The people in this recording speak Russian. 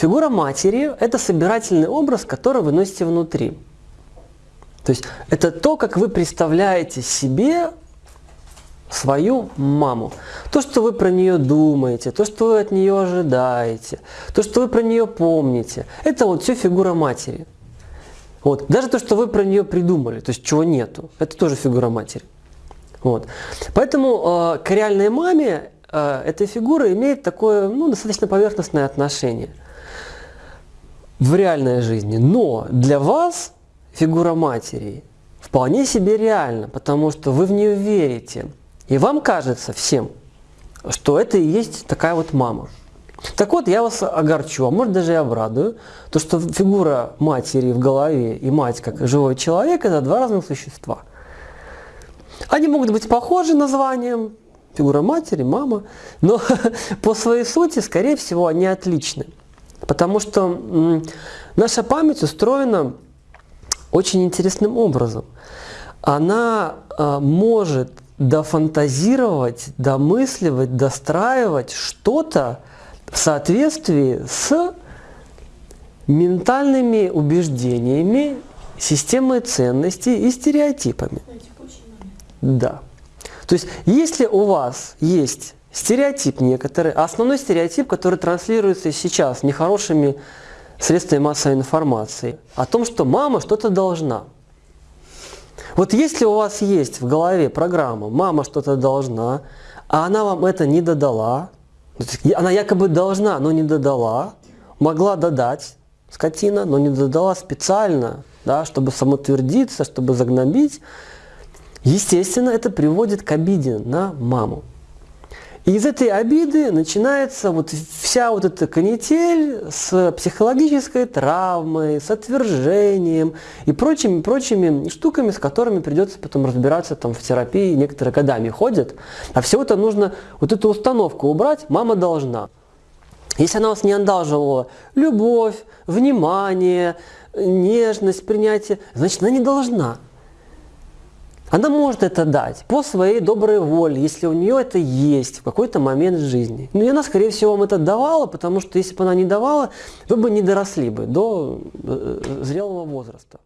Фигура матери – это собирательный образ, который вы носите внутри. То есть это то, как вы представляете себе свою маму. То, что вы про нее думаете, то, что вы от нее ожидаете, то, что вы про нее помните. Это вот все фигура матери. Вот. Даже то, что вы про нее придумали, то есть чего нету, это тоже фигура матери. Вот. Поэтому э, к реальной маме э, эта фигура имеет такое ну, достаточно поверхностное отношение в реальной жизни. Но для вас фигура матери вполне себе реальна, потому что вы в нее верите. И вам кажется всем, что это и есть такая вот мама. Так вот, я вас огорчу, а может даже и обрадую, то что фигура матери в голове и мать как живой человек – это два разных существа. Они могут быть похожи названием, фигура матери, мама, но по своей сути, скорее всего, они отличны. Потому что наша память устроена очень интересным образом. Она э, может дофантазировать, домысливать, достраивать что-то в соответствии с ментальными убеждениями, системой ценностей и стереотипами. Да. То есть, если у вас есть стереотип некоторый, а основной стереотип, который транслируется сейчас нехорошими средствами массовой информации, о том, что мама что-то должна. Вот если у вас есть в голове программа «мама что-то должна», а она вам это не додала, она якобы должна, но не додала, могла додать, скотина, но не додала специально, да, чтобы самотвердиться, чтобы загнобить, естественно, это приводит к обиде на маму. И из этой обиды начинается вот вся вот эта канитель с психологической травмой, с отвержением и прочими, прочими штуками, с которыми придется потом разбираться там в терапии, некоторые годами ходят. А всего-то нужно вот эту установку убрать, мама должна. Если она вас не одалживала любовь, внимание, нежность, принятие, значит, она не должна. Она может это дать по своей доброй воле, если у нее это есть в какой-то момент жизни. Ну и она, скорее всего, вам это давала, потому что если бы она не давала, вы бы не доросли бы до э, зрелого возраста.